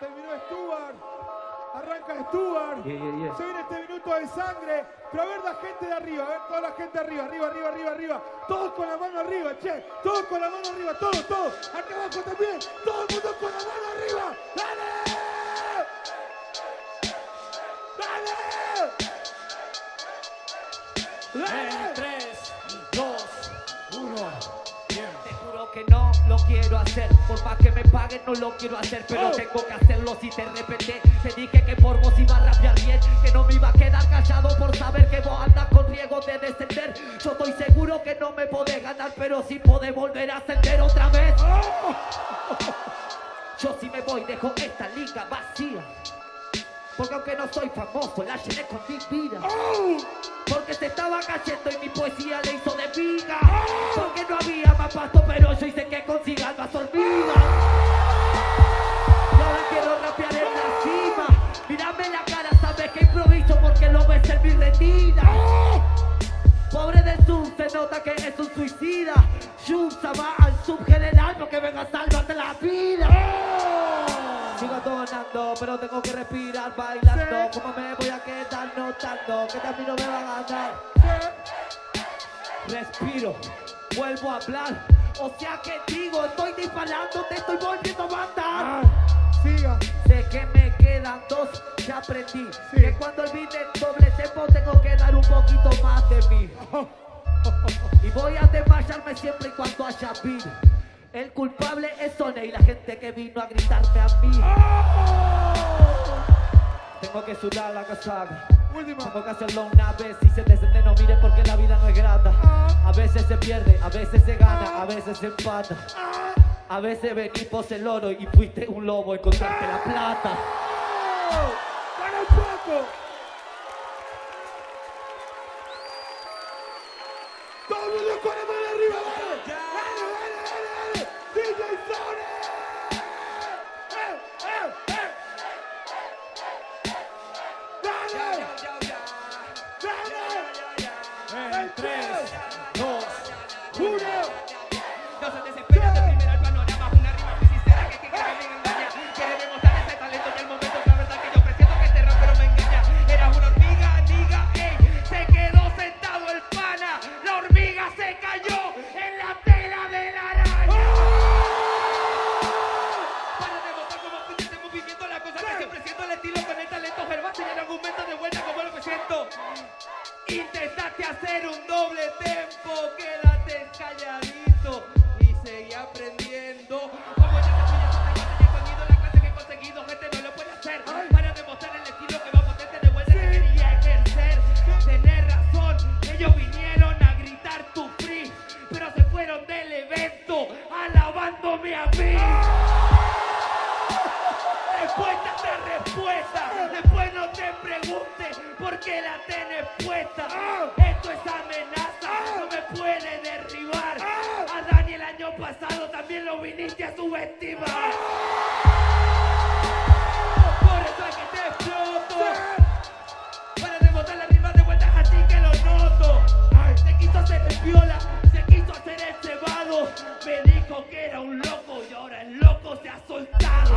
Terminó Stuart. Arranca Stuart. Yeah, yeah, yeah. Se viene este minuto de sangre. Pero a ver la gente de arriba, a ver toda la gente arriba, arriba, arriba, arriba, arriba. Todos con la mano arriba, che. Todos con la mano arriba, todos, todos. Acá abajo también. Todo el mundo con la mano arriba. ¡Dale! ¡Dale! ¡Dale! En 3, 2, 1. Te juro que no lo quiero hacer. Por más que me paguen no lo quiero hacer. Pero Oh. tengo que hacerlo si te repente. Te dije que por vos iba a rapear bien Que no me iba a quedar callado por saber que vos andas con riesgo de descender. Yo estoy seguro que no me podés ganar Pero sí podés volver a ascender otra vez. Yo si me voy dejo esta liga vacía. Porque aunque no soy famoso, la llené con mi vida. Porque se estaba cayendo y mi poesía le hizo de viga. Del sub, se nota que es un suicida. Yusa va al subgeneral porque venga a salvarte la vida. Sigo donando, pero tengo que respirar bailando. Sí. ¿Cómo me voy a quedar notando? Que también no me va a ganar. Respiro, vuelvo a hablar. O sea que digo, estoy disparando, te estoy volviendo a matar. Siga. Dos, ya aprendí. Sí. Que cuando olvide el doble tempo tengo que dar un poquito más de mí. Y voy a desmayarme siempre y cuando haya vida. El culpable es Sone y la gente que vino a gritarme a mí. Tengo que sudar la casaca. Última. Tengo que hacerlo una vez y se descende, no mire porque la vida no es grata. A veces se pierde, a veces se gana, a veces se empata. A veces venís pos el oro y fuiste un lobo, encontraste la plata. ¡Para un poco! ¡Todo el mundo con la mano arriba! ¡Dale! ¡Dale, dale, dale, dale! ¡DJ! ¡Eh, eh, eh! ¡Dale! ¡Dale! En 3, 2, ¡Uno! No se Intentaste hacer un doble tempo, quédate calladito y seguí aprendiendo. Como ya te fui, ya te he sonido, la clase que he conseguido, gente no lo puede hacer. Para demostrar el estilo que va potente de vuelta que quería ejercer. Tenés razón, ellos vinieron a gritar tu free, pero se fueron del evento alabándome a mí. Respuesta tras respuesta. Después no te preguntes por qué la tenés puesta. Esto es amenaza, no me puede derribar. A Dani el año pasado también lo viniste a subestimar. Por eso es que te exploto. Para rebotar la rima de vueltas así que lo noto. Se quiso hacer el viola, se quiso hacer el cebado. Me dijo que era un loco y ahora el loco se ha soltado.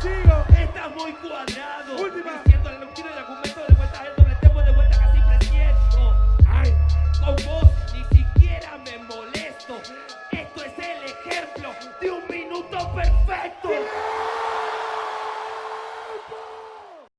¡Sigo! Estás muy cuadrado. Última.